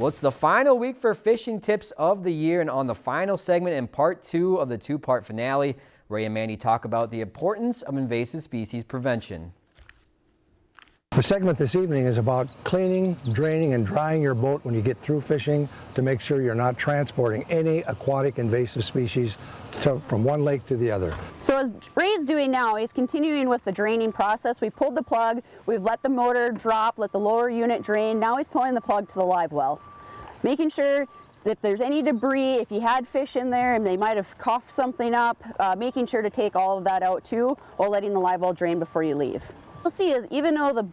Well, it's the final week for fishing tips of the year, and on the final segment in part two of the two-part finale, Ray and Mandy talk about the importance of invasive species prevention. The segment this evening is about cleaning, draining, and drying your boat when you get through fishing to make sure you're not transporting any aquatic invasive species to, from one lake to the other. So as Ray's doing now, he's continuing with the draining process. We pulled the plug, we've let the motor drop, let the lower unit drain. Now he's pulling the plug to the live well. Making sure if there's any debris, if you had fish in there and they might have coughed something up, uh, making sure to take all of that out too while letting the live well drain before you leave. You'll see even though the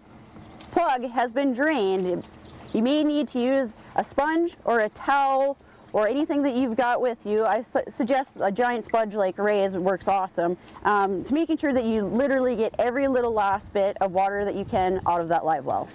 plug has been drained, you may need to use a sponge or a towel or anything that you've got with you. I su suggest a giant sponge like Ray's works awesome um, to making sure that you literally get every little last bit of water that you can out of that live well.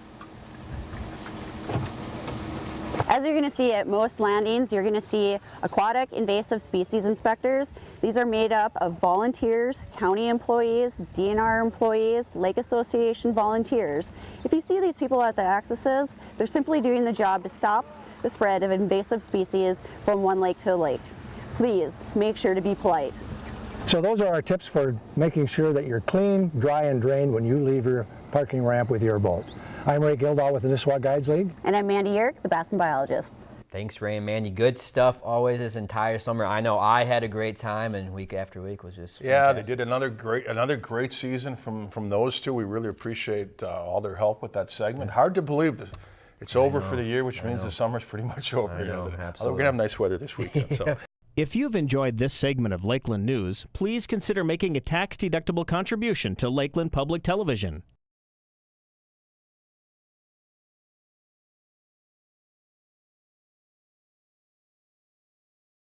As you're going to see at most landings, you're going to see aquatic invasive species inspectors. These are made up of volunteers, county employees, DNR employees, Lake Association volunteers. If you see these people at the accesses, they're simply doing the job to stop the spread of invasive species from one lake to a lake. Please make sure to be polite. So those are our tips for making sure that you're clean, dry, and drained when you leave your parking ramp with your boat. I'm Ray Gildahl with the Nisswa Guides League. And I'm Mandy Yerk, the Bassin biologist. Thanks, Ray and Mandy. Good stuff always this entire summer. I know I had a great time, and week after week was just yeah. Fantastic. They did another great another great season from from those two. We really appreciate uh, all their help with that segment. Hard to believe that it's over for the year, which means the summer's pretty much over. I know, Although absolutely. We're gonna have nice weather this weekend. So. If you've enjoyed this segment of Lakeland News, please consider making a tax-deductible contribution to Lakeland Public Television.